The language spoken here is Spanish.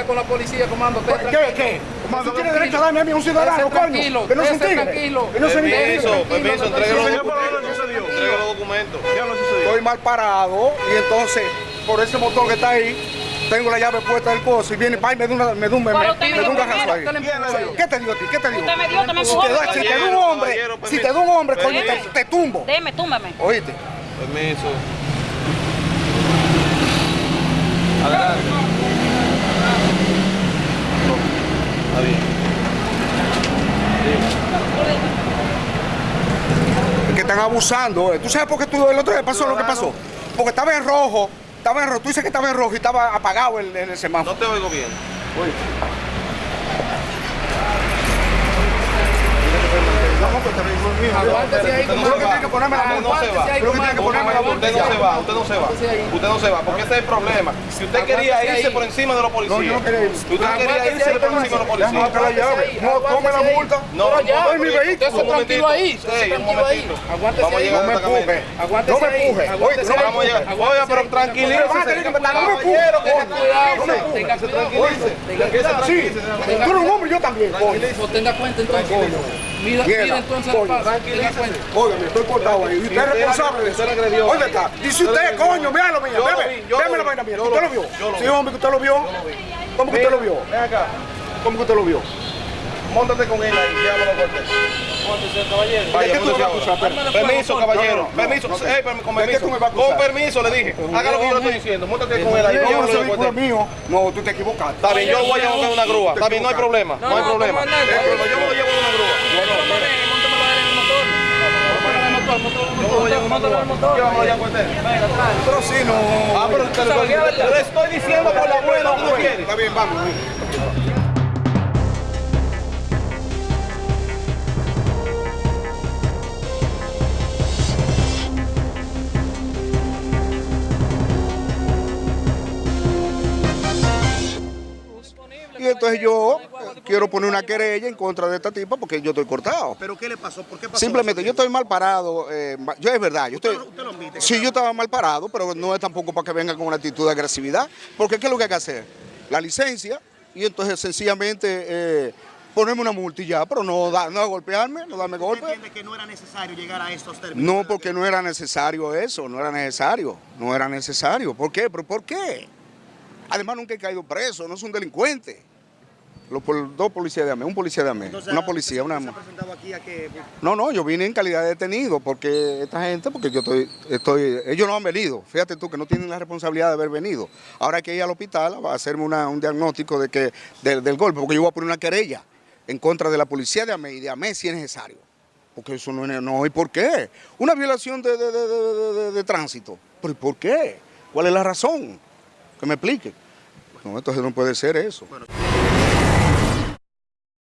pelea con la policía, comando. ¿Qué? ¿Qué? Comando, tiene derecho a darme a mí un ciudadano, coño. tranquilo, Que no se tigre. tranquilo. Que no se Permiso, tigre. permiso, entregue los Señor, ¿pero documentos. Entregue los documentos. Estoy mal parado y entonces, por ese motor que está ahí, tengo la llave puesta del coso y viene pa y me da una, me da un, me, me, me un dio garrazo ahí. ¿Qué te dio a ti? ¿Qué te dio? Usted me dio, usted me Si te, da, si te da un hombre, si te da un hombre, coño, te, te tumbo. Deme, túmbame. Oíste. Permiso. Adelante. Está bien. Es que están abusando. ¿Tú sabes por qué tú el otro día pasó lo que pasó? Porque estaba en rojo, estaba en rojo, tú dices que estaba en rojo y estaba apagado el, el semáforo. No te oigo bien. Aguántese ahí, Usted no se que va. tienes que ponerme la Usted no se va. Que que ponerme la Usted no se va, usted no se va. Aguántese ahí. Usted no se va, porque ese es el problema. Si usted quería irse por encima de los policías. No, yo no quería. Usted quería irse por encima de los policías. la llave. No, tome la multa. No, doy mi vehículo. Usted momentito. tranquilo ahí. Aguántese ahí. No me empuje. No me empuje. Vamos a Oiga, pero tranquilícese. No me empuje. Tenga cuidado, No Se se tranquilice. tú eres un hombre yo también. Tenga cuenta entonces. Mira, mira entonces el coño, paso. Tenga cuenta. Óigame, estoy cortado ahí. Y usted es responsable de eso. Oiga, está. Dice Usted coño, mira lo lo Deme, vi, yo deme lo la vaina mía. ¿Usted lo lo vi, vio? Sí, hombre, que usted lo vio. ¿Cómo que usted lo vio? Ven acá. ¿Cómo que usted lo vio? Móntate con él ahí, llévalo a corte. ¿De Vaya, qué tú me vas a acusar? móntese. Permiso, caballero. No, no, no, Permiso, no, no. eh, permi- con ¿De qué permiso. tú? Con permiso, le dije. Haga lo que yo le estoy diciendo. Móntate con él ahí, No, llévalo a mío. No, tú te equivocaste. Está bien, yo voy a buscar una grúa. Está bien, no hay problema. No hay no, problema. comandante. No hay problema, Yo me lo llevo una grúa. Pero sí, no. Ah, pero te lo estoy- diciendo por la buena que no quiere. Está bien, vamos. Entonces yo quiero poner una querella en contra de esta tipa porque yo estoy cortado. ¿Pero qué le pasó? ¿Por qué pasó? Simplemente yo estoy mal parado. eh, yo es verdad, yo estoy. Usted lo admite. Sí, yo estaba mal parado, pero no es tampoco para que vengan con una actitud de agresividad. Porque ¿qué es lo que hay que hacer? La licencia y entonces sencillamente eh, ponerme una multa y ya, pero no, da, no golpearme, no darme ¿Usted golpe. entiende que no era necesario llegar a estos términos? No, porque no era necesario eso, no era necesario, no era necesario. ¿Por qué? ¿Pero por qué? Además nunca he caído preso, no es un delincuente. Los dos policías de AME, un policía de AME, Entonces, una policía, una... ¿Se ha presentado aquí a que No, no, yo vine en calidad de detenido porque esta gente, porque yo estoy, estoy, ellos no han venido, fíjate tú que no tienen la responsabilidad de haber venido. Ahora hay que ir al hospital a hacerme una- un diagnóstico de que, del, del golpe, porque yo voy a poner una querella en contra de la policía de AME y de AME si es necesario. Porque eso no es, no, ¿y por qué? Una violación de, de- de- de- de- de- de tránsito. ¿Pero y por qué? ¿Cuál es la razón? Que me explique. No, entonces no puede ser eso.